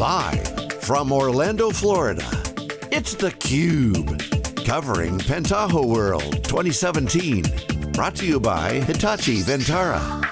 Live from Orlando, Florida, it's theCUBE. Covering Pentaho World 2017. Brought to you by Hitachi Vantara.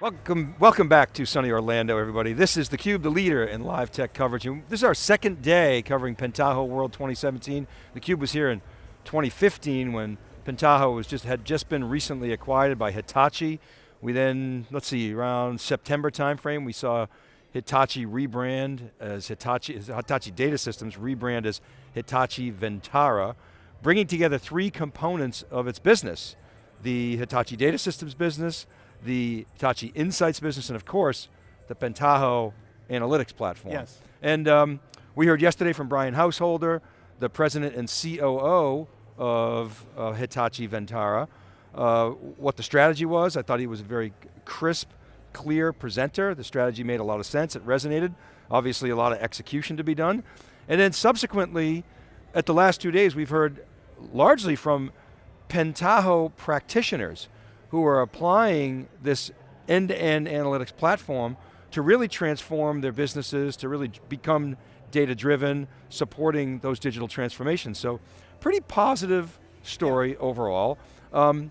Welcome, welcome back to sunny Orlando, everybody. This is theCUBE, the leader in live tech coverage. This is our second day covering Pentaho World 2017. theCUBE was here in 2015 when Pentaho was just, had just been recently acquired by Hitachi. We then, let's see, around September timeframe, we saw Hitachi rebrand as Hitachi, Hitachi Data Systems rebrand as Hitachi Vantara, bringing together three components of its business. The Hitachi Data Systems business, the Hitachi Insights business, and of course, the Pentaho Analytics platform. Yes. And um, we heard yesterday from Brian Householder, the president and COO of uh, Hitachi Vantara, uh, what the strategy was. I thought he was a very crisp, clear presenter. The strategy made a lot of sense, it resonated. Obviously a lot of execution to be done. And then subsequently, at the last two days, we've heard largely from Pentaho practitioners who are applying this end-to-end -end analytics platform to really transform their businesses, to really become data-driven, supporting those digital transformations. So, pretty positive story yeah. overall. Um,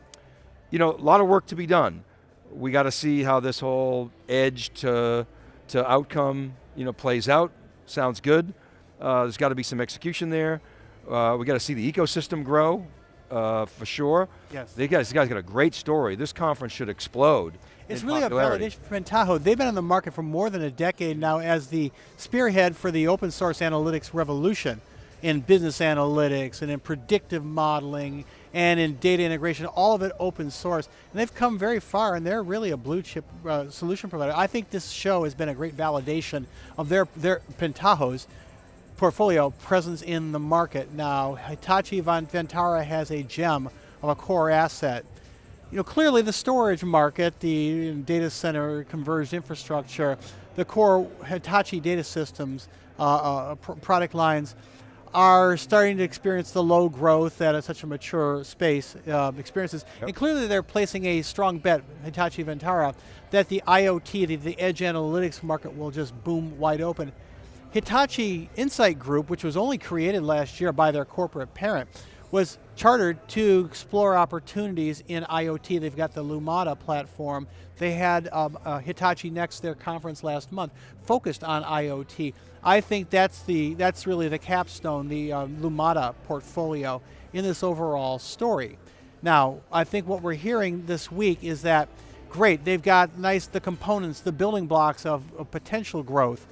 you know, a lot of work to be done. We got to see how this whole edge to, to outcome you know, plays out. Sounds good. Uh, there's got to be some execution there. Uh, we got to see the ecosystem grow uh, for sure. Yes. They guys, guys got a great story. This conference should explode. It's really popularity. a validation for Pentaho. They've been on the market for more than a decade now as the spearhead for the open source analytics revolution in business analytics and in predictive modeling and in data integration, all of it open source. And they've come very far and they're really a blue chip uh, solution provider. I think this show has been a great validation of their, their Pentaho's portfolio presence in the market. Now, Hitachi Vantara has a gem of a core asset. You know, clearly the storage market, the data center converged infrastructure, the core Hitachi data systems uh, uh, pr product lines are starting to experience the low growth that such a mature space uh, experiences. Yep. And clearly they're placing a strong bet, Hitachi Vantara, that the IoT, the, the edge analytics market will just boom wide open. Hitachi Insight Group, which was only created last year by their corporate parent, was chartered to explore opportunities in IoT. They've got the Lumada platform. They had um, uh, Hitachi Next, their conference last month, focused on IoT. I think that's the that's really the capstone, the uh, Lumada portfolio in this overall story. Now, I think what we're hearing this week is that, great, they've got nice, the components, the building blocks of, of potential growth,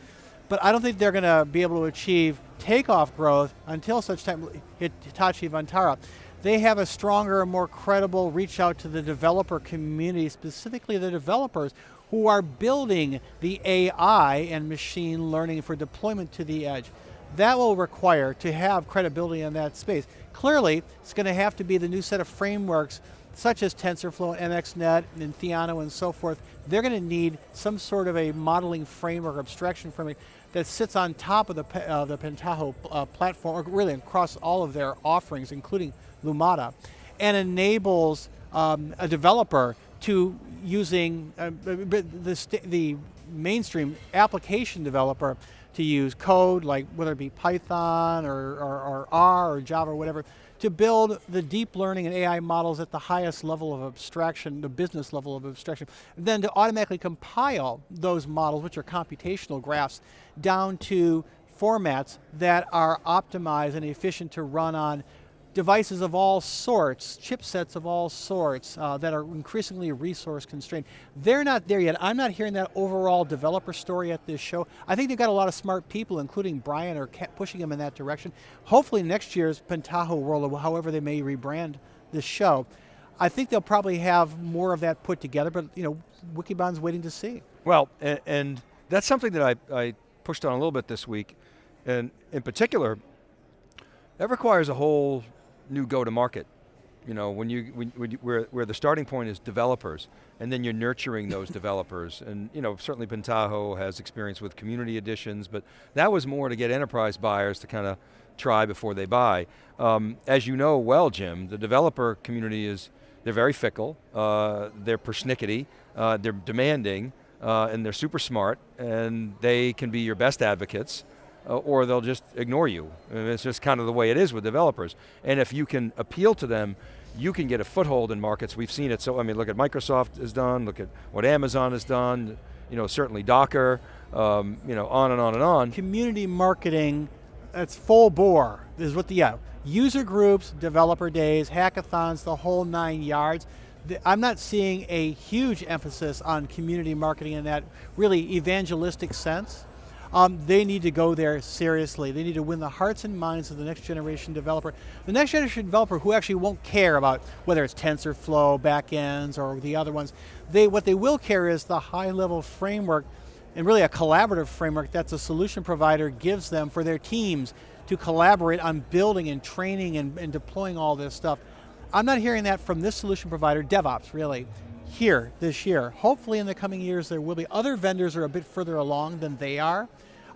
but I don't think they're going to be able to achieve takeoff growth until such time, Hitachi Vantara. They have a stronger and more credible reach out to the developer community, specifically the developers who are building the AI and machine learning for deployment to the edge. That will require to have credibility in that space. Clearly, it's going to have to be the new set of frameworks such as TensorFlow and MXNet and Theano and so forth. They're going to need some sort of a modeling framework, abstraction framework that sits on top of the, uh, the Pentaho uh, platform, or really across all of their offerings, including Lumada, and enables um, a developer to using uh, the, the mainstream application developer to use code, like whether it be Python or, or, or, R or Java or whatever, to build the deep learning and AI models at the highest level of abstraction, the business level of abstraction, then to automatically compile those models, which are computational graphs, down to formats that are optimized and efficient to run on devices of all sorts, chipsets of all sorts uh, that are increasingly resource constrained. They're not there yet. I'm not hearing that overall developer story at this show. I think they've got a lot of smart people, including Brian, are pushing them in that direction. Hopefully next year's Pentaho World, or however they may rebrand this show, I think they'll probably have more of that put together, but you know, Wikibon's waiting to see. Well, and, and that's something that I, I pushed on a little bit this week, and in particular, that requires a whole new go-to-market. You know, when you, when, when you, where, where the starting point is developers, and then you're nurturing those developers. And you know, certainly Pentaho has experience with community editions, but that was more to get enterprise buyers to kind of try before they buy. Um, as you know well, Jim, the developer community is, they're very fickle, uh, they're persnickety, uh, they're demanding, uh, and they're super smart, and they can be your best advocates, or they'll just ignore you. And it's just kind of the way it is with developers. And if you can appeal to them, you can get a foothold in markets. We've seen it, so I mean, look at Microsoft has done, look at what Amazon has done, you know, certainly Docker, um, you know, on and on and on. Community marketing, that's full bore, is what the, yeah, user groups, developer days, hackathons, the whole nine yards. I'm not seeing a huge emphasis on community marketing in that really evangelistic sense. Um, they need to go there seriously. They need to win the hearts and minds of the next generation developer. The next generation developer who actually won't care about whether it's TensorFlow, backends, or the other ones. They, what they will care is the high level framework and really a collaborative framework that the solution provider gives them for their teams to collaborate on building and training and, and deploying all this stuff. I'm not hearing that from this solution provider, DevOps really, here this year. Hopefully in the coming years there will be. Other vendors are a bit further along than they are.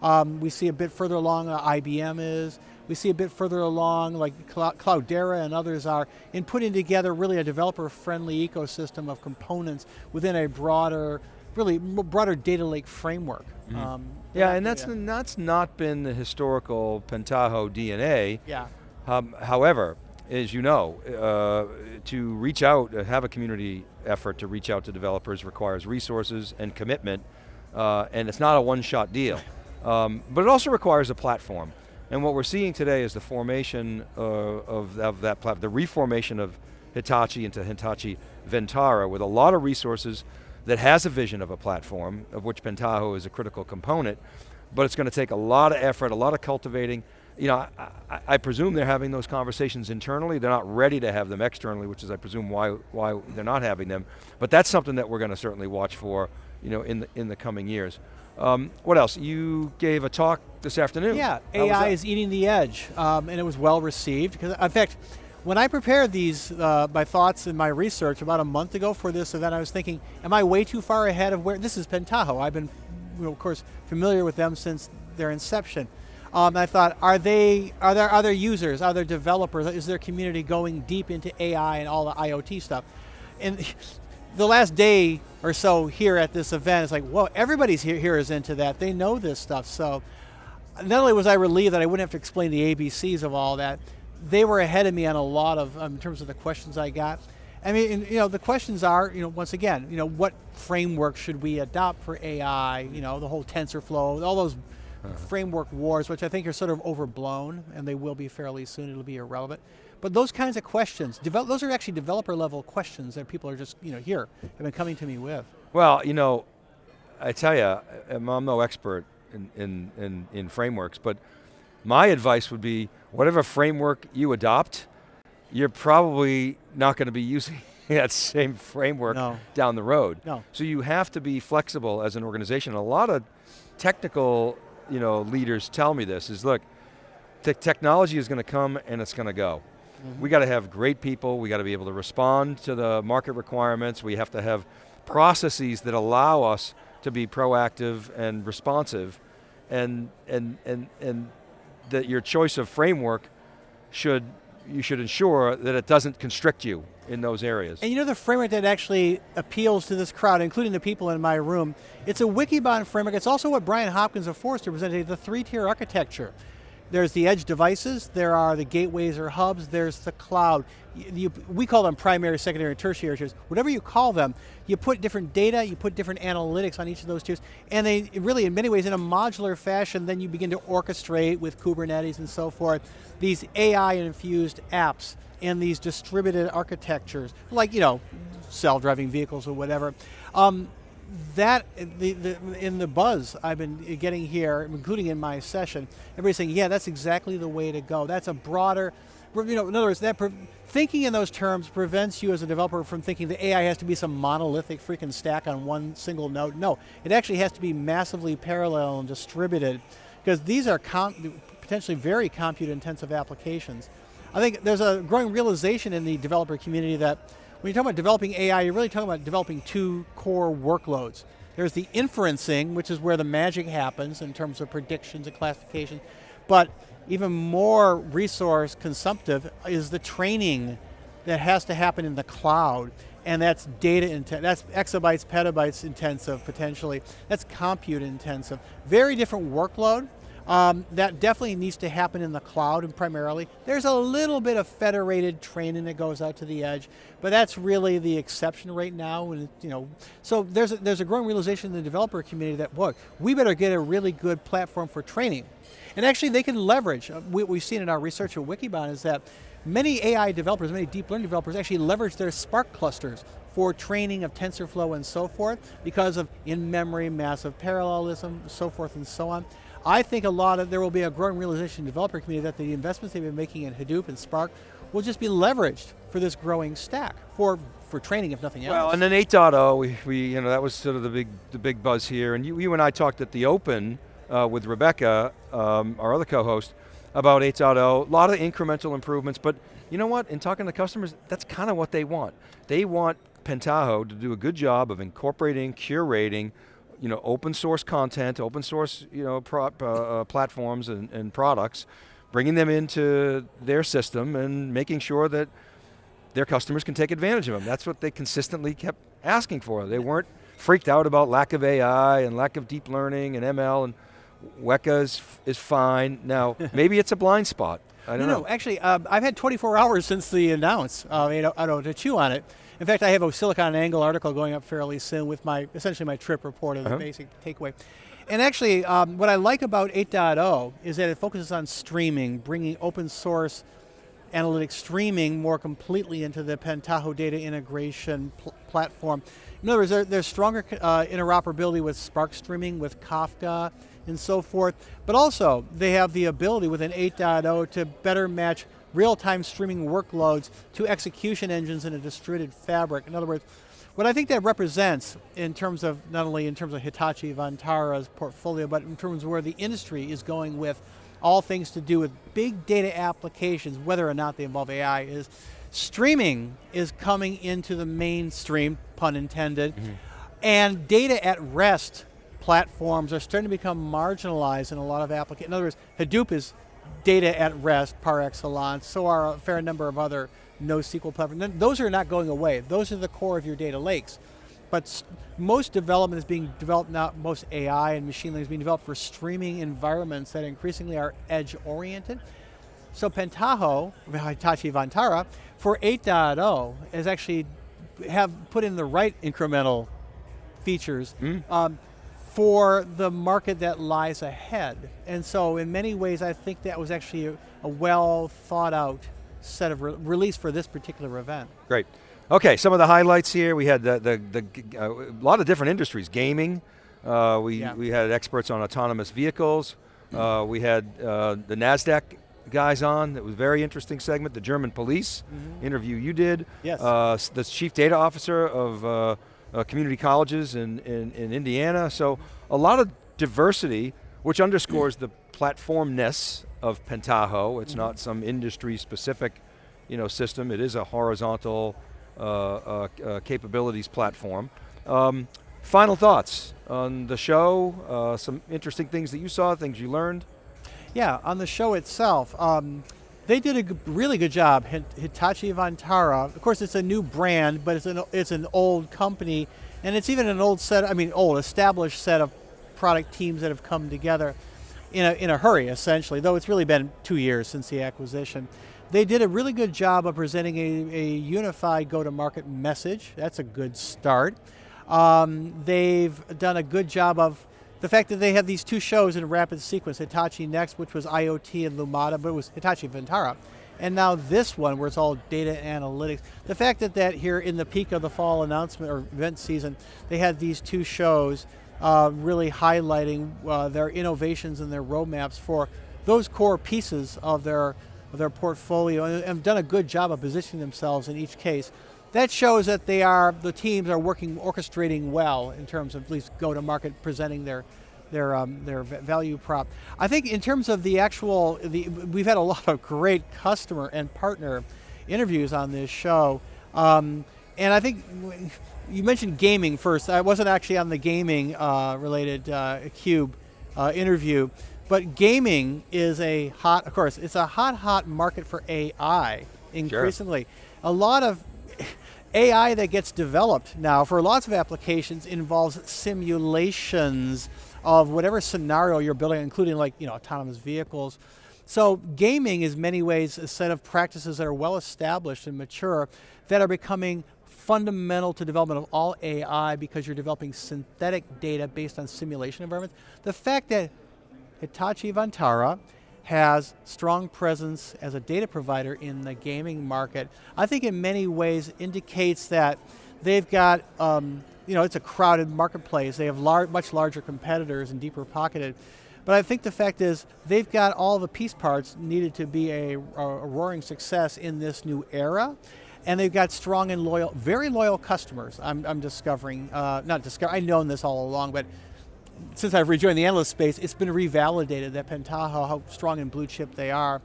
Um, we see a bit further along uh, IBM is. We see a bit further along like Cloudera and others are in putting together really a developer-friendly ecosystem of components within a broader, really broader data lake framework. Mm -hmm. um, yeah, and that's, yeah. that's not been the historical Pentaho DNA. Yeah. Um, however, as you know, uh, to reach out, uh, have a community effort to reach out to developers requires resources and commitment, uh, and it's not a one-shot deal. Um, but it also requires a platform. And what we're seeing today is the formation uh, of, of, that platform, the reformation of Hitachi into Hitachi Vantara with a lot of resources that has a vision of a platform, of which Pentaho is a critical component, but it's going to take a lot of effort, a lot of cultivating, you know, I, I, I, presume they're having those conversations internally. They're not ready to have them externally, which is I presume why, why they're not having them. But that's something that we're going to certainly watch for you know, in, the, in the coming years. Um, what else? You gave a talk this afternoon. Yeah, How AI is eating the edge, um, and it was well received. Because in fact, when I prepared these, uh, my thoughts and my research about a month ago for this event, I was thinking, am I way too far ahead of where, this is Pentaho. I've been, you know, of course, familiar with them since their inception. Um, I thought, are they, are there other users, are there developers, is their community going deep into AI and all the IoT stuff? And the last day or so here at this event, it's like, whoa, everybody's here, here is into that. They know this stuff. So not only was I relieved that I wouldn't have to explain the ABCs of all that, they were ahead of me on a lot of, um, in terms of the questions I got. I mean, you know, the questions are, you know, once again, you know, what framework should we adopt for AI? You know, the whole TensorFlow, all those uh-huh. framework wars, which I think are sort of overblown, and they will be fairly soon, it'll be irrelevant. But those kinds of questions, those are actually developer level questions that people are just, you know, here, have been coming to me with. Well, you know, I tell you, I'm no expert in, in, in, in frameworks, but my advice would be, whatever framework you adopt, you're probably not going to be using that same framework no. down the road. No. So you have to be flexible as an organization. A lot of technical you know, leaders tell me this, is look, te technology is going to come and it's going to go. Mm -hmm. We got to have great people, we got to be able to respond to the market requirements, we have to have processes that allow us to be proactive and responsive, and, and, and, and that your choice of framework should, you should ensure that it doesn't constrict you in those areas. And you know the framework that actually appeals to this crowd, including the people in my room, it's a Wikibon framework. It's also what Brian Hopkins of Forrester presented, the three-tier architecture. There's the edge devices, there are the gateways or hubs, there's the cloud. You, we call them primary, secondary, and tertiary tiers. Whatever you call them, you put different data, you put different analytics on each of those tiers, and they really, in many ways, in a modular fashion, then you begin to orchestrate with Kubernetes and so forth, these AI-infused apps and these distributed architectures, like, you know, self-driving vehicles or whatever. Um, that, the, the, in the buzz I've been getting here, including in my session, everybody's saying, yeah, that's exactly the way to go. That's a broader, you know, in other words, that thinking in those terms prevents you as a developer from thinking the AI has to be some monolithic freaking stack on one single node. No, it actually has to be massively parallel and distributed because these are potentially very compute intensive applications. I think there's a growing realization in the developer community that when you talk about developing AI, you're really talking about developing two core workloads. There's the inferencing, which is where the magic happens in terms of predictions and classification, but even more resource consumptive is the training that has to happen in the cloud. and that's data intensive, that's exabytes, petabytes intensive potentially, that's compute intensive. Very different workload, um, that definitely needs to happen in the cloud and primarily. There's a little bit of federated training that goes out to the edge, but that's really the exception right now. And you know, so there's a, there's a growing realization in the developer community that, look, we better get a really good platform for training. And actually they can leverage, uh, what we've seen in our research at Wikibon is that many AI developers, many deep learning developers actually leverage their Spark clusters for training of TensorFlow and so forth because of in-memory, massive parallelism, so forth and so on. I think a lot of, there will be a growing realization in the developer community that the investments they've been making in Hadoop and Spark will just be leveraged for this growing stack, for, for training if nothing else. Well, and then 8.0, we, we, you know, that was sort of the big, the big buzz here, and you, you and I talked at the Open uh, with Rebecca, um, our other co-host, about 8.0, a lot of incremental improvements, but you know what, in talking to customers, that's kind of what they want. They want Pentaho to do a good job of incorporating, curating, you know, open source content, open source you know, pro, uh, uh, platforms and, and products, bringing them into their system and making sure that their customers can take advantage of them. That's what they consistently kept asking for. They weren't freaked out about lack of AI and lack of deep learning and ML and Weka is, is fine. Now, maybe it's a blind spot. I don't no, know. No, actually, um, I've had 24 hours since the announce, uh, you know, I don't to chew on it. In fact, I have a Silicon Angle article going up fairly soon with my, essentially my trip report of the uh -huh. basic takeaway. And actually, um, what I like about 8.0 is that it focuses on streaming, bringing open source analytics streaming more completely into the Pentaho data integration pl platform. In other words, there, there's stronger uh, interoperability with Spark streaming, with Kafka, and so forth, but also they have the ability within 8.0 to better match real-time streaming workloads to execution engines in a distributed fabric. In other words, what I think that represents in terms of, not only in terms of Hitachi Vantara's portfolio, but in terms of where the industry is going with all things to do with big data applications, whether or not they involve AI, is streaming is coming into the mainstream, pun intended, mm -hmm. and data at rest platforms are starting to become marginalized in a lot of applications. In other words, Hadoop is data at rest par excellence, so are a fair number of other NoSQL platforms. Those are not going away. Those are the core of your data lakes. But most development is being developed now, most AI and machine learning is being developed for streaming environments that increasingly are edge oriented. So Pentaho, Hitachi Vantara, for 8.0 is actually have put in the right incremental features. Mm. Um, for the market that lies ahead. And so in many ways, I think that was actually a, a well thought out set of re release for this particular event. Great. Okay, some of the highlights here, we had the, the, the uh, a lot of different industries, gaming, uh, we, yeah. we had experts on autonomous vehicles, uh, we had uh, the NASDAQ guys on, that was a very interesting segment, the German police mm -hmm. interview you did. Yes. Uh, the chief data officer of uh, community colleges in, in, in, Indiana. So a lot of diversity, which underscores the platformness of Pentaho. It's mm -hmm. not some industry specific you know, system. It is a horizontal uh, uh, uh capabilities platform. Um, final thoughts on the show, uh, some interesting things that you saw, things you learned? Yeah, on the show itself, um, they did a really good job. Hitachi Vantara, of course it's a new brand, but it's an, it's an old company, and it's even an old set, I mean old, established set of product teams that have come together in a, in a hurry, essentially, though it's really been two years since the acquisition. They did a really good job of presenting a, a unified go-to-market message. That's a good start. Um, they've done a good job of the fact that they have these two shows in rapid sequence, Hitachi Next, which was IoT and Lumada, but it was Hitachi Vantara. And now this one, where it's all data analytics. The fact that, that here in the peak of the fall announcement or event season, they had these two shows uh, really highlighting uh, their innovations and their roadmaps for those core pieces of their, of their portfolio and have done a good job of positioning themselves in each case that shows that they are, the teams are working, orchestrating well in terms of at least go to market, presenting their, their, um, their value prop. I think in terms of the actual, the, we've had a lot of great customer and partner interviews on this show. Um, and I think you mentioned gaming first. I wasn't actually on the gaming uh, related uh, Cube uh, interview, but gaming is a hot, of course, it's a hot, hot market for AI increasingly. Sure. A lot of AI that gets developed now for lots of applications involves simulations of whatever scenario you're building, including like you know autonomous vehicles. So gaming is many ways a set of practices that are well established and mature that are becoming fundamental to development of all AI because you're developing synthetic data based on simulation environments. The fact that Hitachi Vantara has strong presence as a data provider in the gaming market, I think in many ways indicates that they've got, um, you know, it's a crowded marketplace. They have lar much larger competitors and deeper pocketed. But I think the fact is they've got all the piece parts needed to be a, a roaring success in this new era and they've got strong and loyal, very loyal customers. I'm, I'm discovering, uh, not discover, I've known this all along, but since I've rejoined the analyst space, it's been revalidated that Pentaho, how strong and blue chip they are.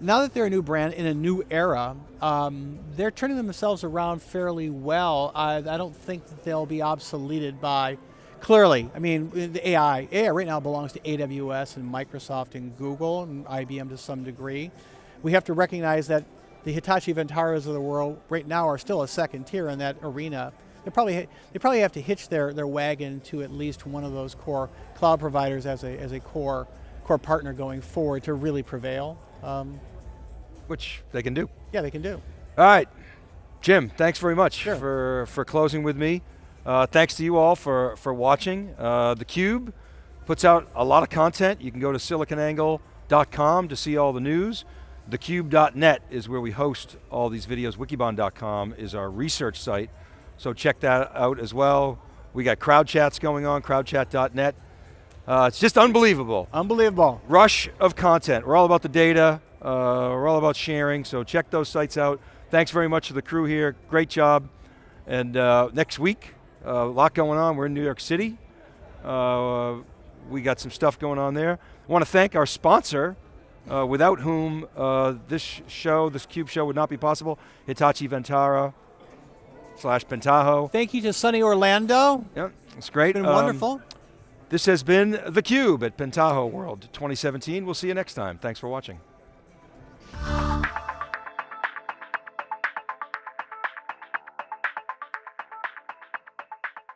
Now that they're a new brand in a new era, um, they're turning themselves around fairly well. I, I don't think they'll be obsoleted by, clearly, I mean, the AI, AI right now belongs to AWS and Microsoft and Google and IBM to some degree. We have to recognize that the Hitachi Vantaras of the world right now are still a second tier in that arena they probably they probably have to hitch their, their wagon to at least one of those core cloud providers as a as a core core partner going forward to really prevail. Um, Which they can do. Yeah, they can do. All right, Jim. Thanks very much sure. for for closing with me. Uh, thanks to you all for for watching. Uh, the Cube puts out a lot of content. You can go to siliconangle.com to see all the news. Thecube.net is where we host all these videos. Wikibon.com is our research site. So check that out as well. We got crowd chats going on, crowdchat.net. Uh, it's just unbelievable. Unbelievable. Rush of content. We're all about the data. Uh, we're all about sharing, so check those sites out. Thanks very much to the crew here. Great job. And uh, next week, uh, a lot going on. We're in New York City. Uh, we got some stuff going on there. I want to thank our sponsor, uh, without whom this show, this CUBE show would not be possible, Hitachi Vantara slash Pentaho. Thank you to sunny Orlando. Yep, it's great. It's been um, wonderful. This has been theCUBE at Pentaho World 2017. We'll see you next time. Thanks for watching.